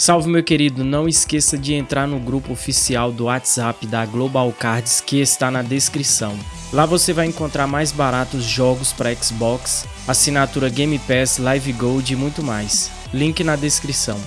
Salve meu querido, não esqueça de entrar no grupo oficial do WhatsApp da Global Cards que está na descrição. Lá você vai encontrar mais baratos jogos para Xbox, assinatura Game Pass, Live Gold e muito mais. Link na descrição.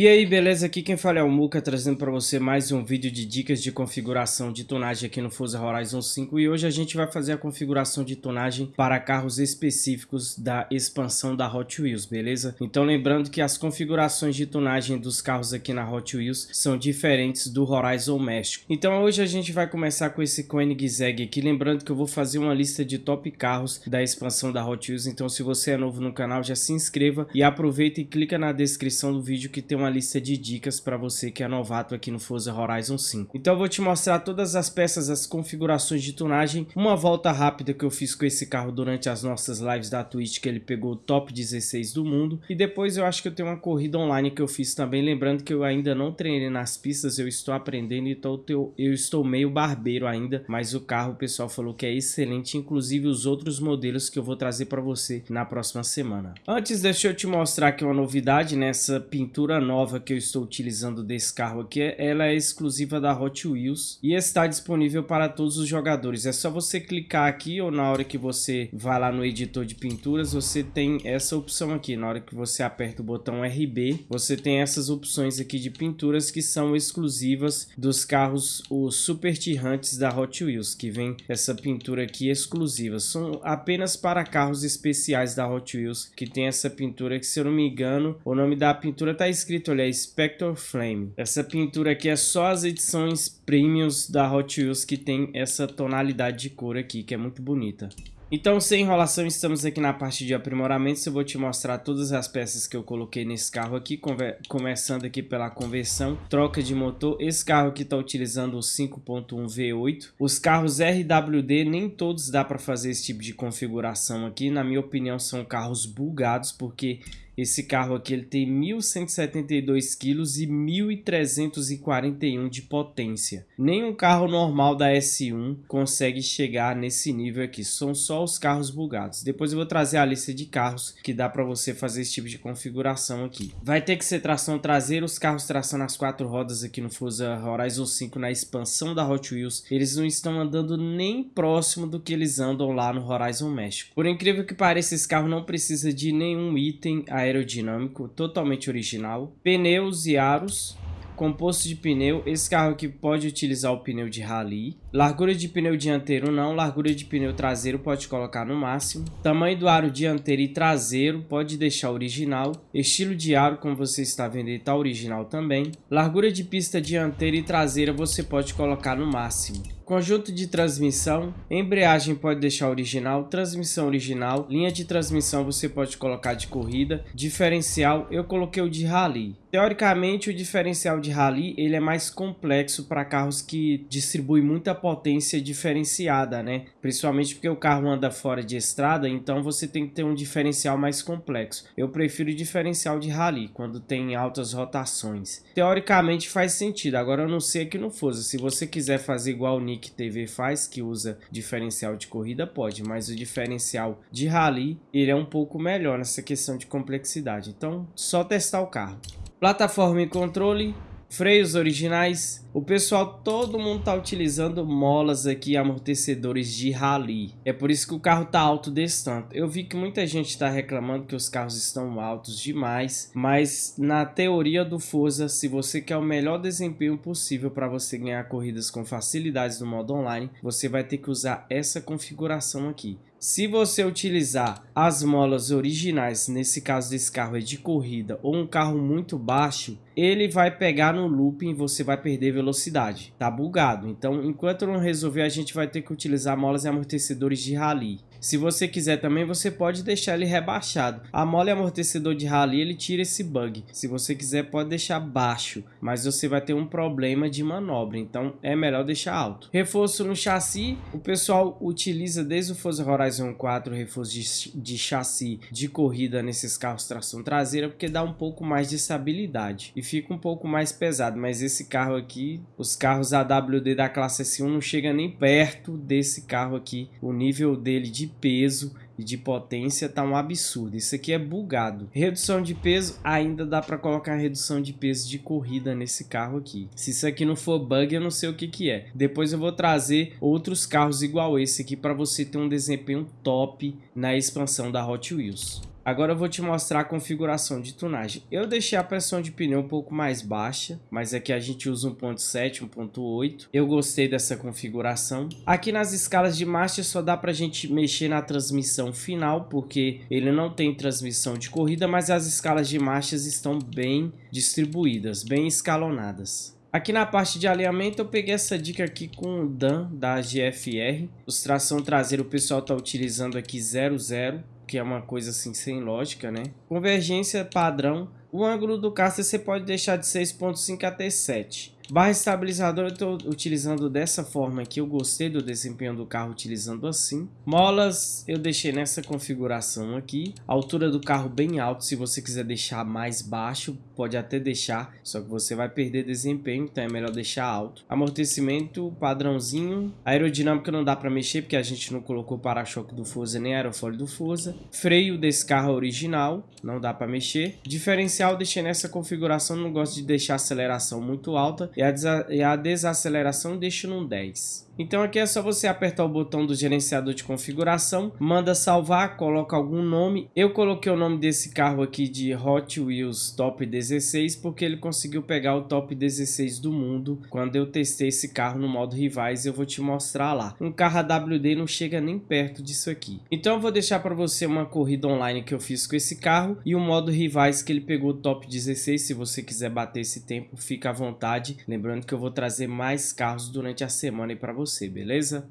E aí, beleza? Aqui quem fala é o Muka, trazendo para você mais um vídeo de dicas de configuração de tonagem aqui no Forza Horizon 5 e hoje a gente vai fazer a configuração de tonagem para carros específicos da expansão da Hot Wheels, beleza? Então lembrando que as configurações de tonagem dos carros aqui na Hot Wheels são diferentes do Horizon México. Então hoje a gente vai começar com esse Koenigsegg aqui, lembrando que eu vou fazer uma lista de top carros da expansão da Hot Wheels, então se você é novo no canal já se inscreva e aproveita e clica na descrição do vídeo que tem uma uma lista de dicas para você que é novato aqui no Forza Horizon 5. Então eu vou te mostrar todas as peças, as configurações de tunagem, uma volta rápida que eu fiz com esse carro durante as nossas lives da Twitch, que ele pegou o top 16 do mundo, e depois eu acho que eu tenho uma corrida online que eu fiz também, lembrando que eu ainda não treinei nas pistas, eu estou aprendendo, então eu estou meio barbeiro ainda, mas o carro o pessoal falou que é excelente, inclusive os outros modelos que eu vou trazer para você na próxima semana. Antes deixa eu te mostrar aqui uma novidade nessa pintura nova nova que eu estou utilizando desse carro aqui, ela é exclusiva da Hot Wheels e está disponível para todos os jogadores. É só você clicar aqui ou na hora que você vai lá no editor de pinturas, você tem essa opção aqui. Na hora que você aperta o botão RB, você tem essas opções aqui de pinturas que são exclusivas dos carros, os Super Tirantes da Hot Wheels, que vem essa pintura aqui exclusiva. São apenas para carros especiais da Hot Wheels que tem essa pintura que, se eu não me engano, o nome da pintura está escrito escrito, é Spectre Flame. Essa pintura aqui é só as edições premiums da Hot Wheels que tem essa tonalidade de cor aqui, que é muito bonita. Então, sem enrolação, estamos aqui na parte de aprimoramentos. Eu vou te mostrar todas as peças que eu coloquei nesse carro aqui, começando aqui pela conversão, troca de motor. Esse carro aqui está utilizando o 5.1 V8. Os carros RWD, nem todos dá para fazer esse tipo de configuração aqui. Na minha opinião, são carros bugados, porque esse carro aqui ele tem 1.172 kg e 1.341 de potência. Nenhum carro normal da S1 consegue chegar nesse nível aqui. São só os carros bugados. Depois eu vou trazer a lista de carros que dá para você fazer esse tipo de configuração aqui. Vai ter que ser tração traseira. Os carros tração nas quatro rodas aqui no Forza Horizon 5 na expansão da Hot Wheels. Eles não estão andando nem próximo do que eles andam lá no Horizon México. Por incrível que pareça, esse carro não precisa de nenhum item aéreo aerodinâmico totalmente original, pneus e aros, composto de pneu, esse carro aqui pode utilizar o pneu de rally, largura de pneu dianteiro não, largura de pneu traseiro pode colocar no máximo, tamanho do aro dianteiro e traseiro pode deixar original, estilo de aro como você está vendo está original também, largura de pista dianteira e traseira você pode colocar no máximo. Conjunto de transmissão, embreagem pode deixar original, transmissão original, linha de transmissão você pode colocar de corrida, diferencial eu coloquei o de rally. Teoricamente o diferencial de rally ele é mais complexo para carros que distribuem muita potência diferenciada, né? Principalmente porque o carro anda fora de estrada, então você tem que ter um diferencial mais complexo. Eu prefiro diferencial de rally quando tem altas rotações. Teoricamente faz sentido, agora eu não sei aqui no Forza, se você quiser fazer igual o Nick que TV faz, que usa diferencial de corrida, pode, mas o diferencial de rally, ele é um pouco melhor nessa questão de complexidade. Então, só testar o carro. Plataforma e controle, Freios originais, o pessoal, todo mundo tá utilizando molas aqui, amortecedores de rally. É por isso que o carro tá alto desse tanto. Eu vi que muita gente está reclamando que os carros estão altos demais, mas na teoria do Forza, se você quer o melhor desempenho possível para você ganhar corridas com facilidades no modo online, você vai ter que usar essa configuração aqui. Se você utilizar as molas originais, nesse caso desse carro é de corrida, ou um carro muito baixo, ele vai pegar no looping e você vai perder velocidade. Tá bugado. Então, enquanto não resolver, a gente vai ter que utilizar molas e amortecedores de rally. Se você quiser também, você pode deixar ele rebaixado. A mola amortecedor de rally, ele tira esse bug. Se você quiser, pode deixar baixo, mas você vai ter um problema de manobra, então é melhor deixar alto. Reforço no chassi, o pessoal utiliza desde o Forza Horizon 4 reforço de, de chassi de corrida nesses carros tração traseira, porque dá um pouco mais de estabilidade e fica um pouco mais pesado, mas esse carro aqui, os carros AWD da classe S1 não chega nem perto desse carro aqui, o nível dele de peso e de potência tá um absurdo. Isso aqui é bugado. Redução de peso, ainda dá para colocar redução de peso de corrida nesse carro aqui. Se isso aqui não for bug, eu não sei o que que é. Depois eu vou trazer outros carros igual esse aqui para você ter um desempenho top na expansão da Hot Wheels. Agora eu vou te mostrar a configuração de tunagem. Eu deixei a pressão de pneu um pouco mais baixa, mas aqui a gente usa 1.7, 1.8. Eu gostei dessa configuração. Aqui nas escalas de marcha só dá para a gente mexer na transmissão final, porque ele não tem transmissão de corrida, mas as escalas de marchas estão bem distribuídas, bem escalonadas. Aqui na parte de alinhamento eu peguei essa dica aqui com o Dan da GFR. Os tração traseira o pessoal está utilizando aqui 00 que é uma coisa assim sem lógica, né? Convergência padrão. O ângulo do caster você pode deixar de 6.5 até 7. Barra estabilizador eu estou utilizando dessa forma aqui, eu gostei do desempenho do carro utilizando assim. Molas eu deixei nessa configuração aqui. altura do carro bem alto, se você quiser deixar mais baixo, pode até deixar, só que você vai perder desempenho, então é melhor deixar alto. Amortecimento padrãozinho. Aerodinâmica não dá para mexer, porque a gente não colocou para-choque do Forza nem aerofólio do Forza. Freio desse carro original, não dá para mexer. Diferencial deixei nessa configuração, não gosto de deixar aceleração muito alta e a, e a desaceleração deixo no 10. Então aqui é só você apertar o botão do gerenciador de configuração, manda salvar, coloca algum nome. Eu coloquei o nome desse carro aqui de Hot Wheels Top 16 porque ele conseguiu pegar o Top 16 do mundo quando eu testei esse carro no modo rivais, eu vou te mostrar lá. Um carro AWD não chega nem perto disso aqui. Então eu vou deixar para você uma corrida online que eu fiz com esse carro e o modo rivais que ele pegou o Top 16, se você quiser bater esse tempo, fica à vontade. Lembrando que eu vou trazer mais carros durante a semana para você você, beleza?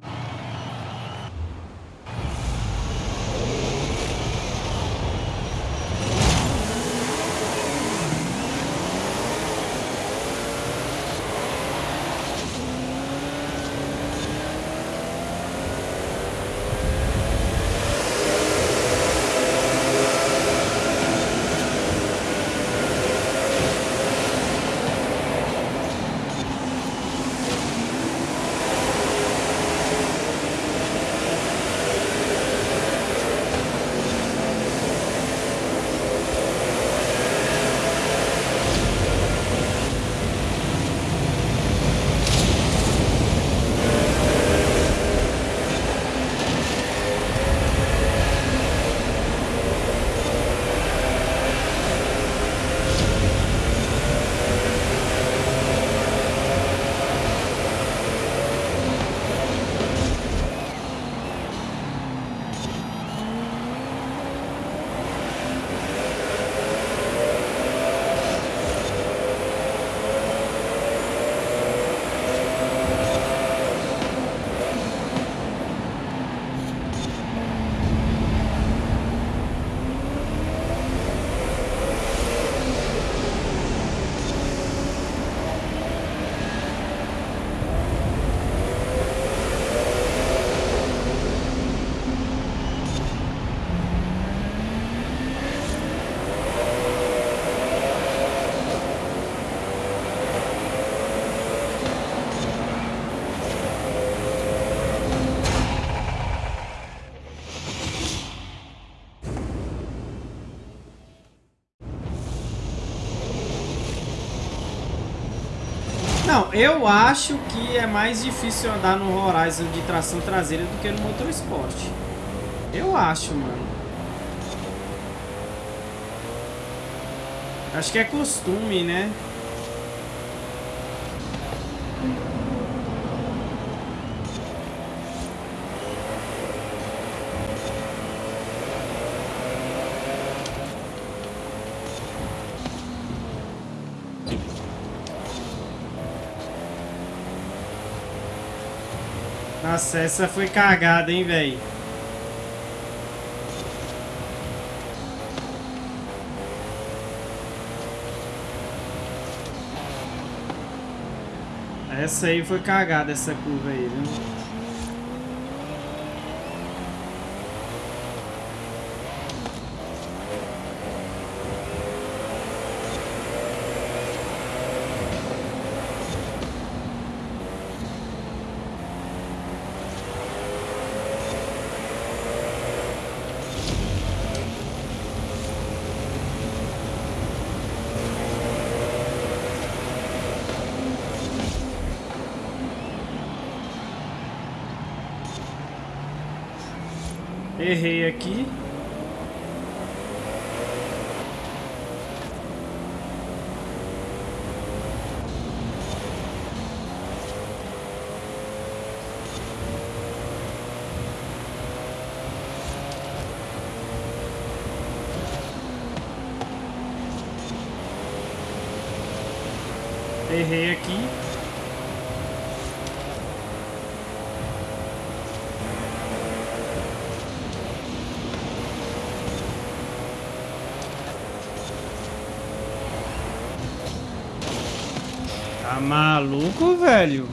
Não, eu acho que é mais difícil andar no Horizon de tração traseira do que no Motorsport. Eu acho, mano. Acho que é costume, né? Nossa, essa foi cagada, hein, velho. Essa aí foi cagada, essa curva aí, viu? Errei aqui. Errei aqui. Tá maluco, velho?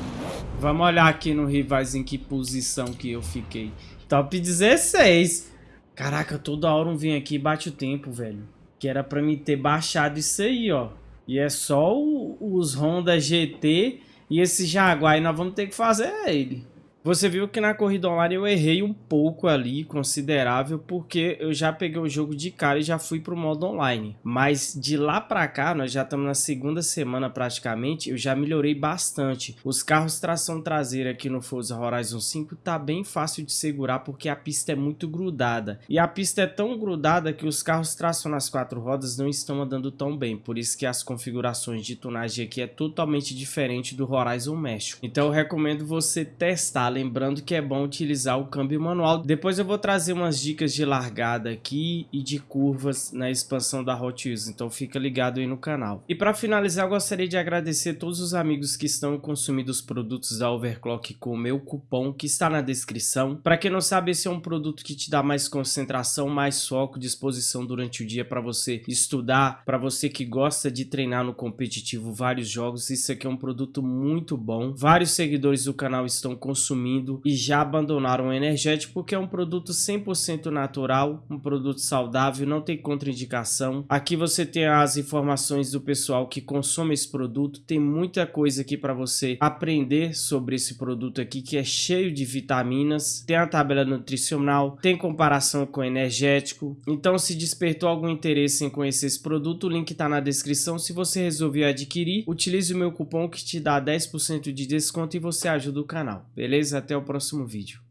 Vamos olhar aqui no rivais em que posição que eu fiquei. Top 16. Caraca, toda hora um vem aqui e bate o tempo, velho. Que era pra me ter baixado isso aí, ó. E é só o, os Honda GT e esse Jaguar. E nós vamos ter que fazer ele. Você viu que na corrida online eu errei um pouco ali, considerável, porque eu já peguei o jogo de cara e já fui pro modo online. Mas de lá pra cá, nós já estamos na segunda semana praticamente, eu já melhorei bastante. Os carros tração traseira aqui no Forza Horizon 5 tá bem fácil de segurar porque a pista é muito grudada. E a pista é tão grudada que os carros tração nas quatro rodas não estão andando tão bem, por isso que as configurações de tunagem aqui é totalmente diferente do Horizon México. Então eu recomendo você testar lembrando que é bom utilizar o câmbio manual. Depois eu vou trazer umas dicas de largada aqui e de curvas na expansão da Hot Wheels, então fica ligado aí no canal. E para finalizar, eu gostaria de agradecer todos os amigos que estão consumindo os produtos da Overclock com o meu cupom que está na descrição. Para quem não sabe, esse é um produto que te dá mais concentração, mais foco, disposição durante o dia para você estudar, para você que gosta de treinar no competitivo vários jogos. Isso aqui é um produto muito bom. Vários seguidores do canal estão consumindo consumindo e já abandonaram o energético porque é um produto 100% natural, um produto saudável, não tem contraindicação. Aqui você tem as informações do pessoal que consome esse produto, tem muita coisa aqui para você aprender sobre esse produto aqui que é cheio de vitaminas, tem a tabela nutricional, tem comparação com energético. Então se despertou algum interesse em conhecer esse produto, o link está na descrição. Se você resolver adquirir, utilize o meu cupom que te dá 10% de desconto e você ajuda o canal, beleza? Até o próximo vídeo.